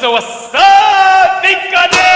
So what's up.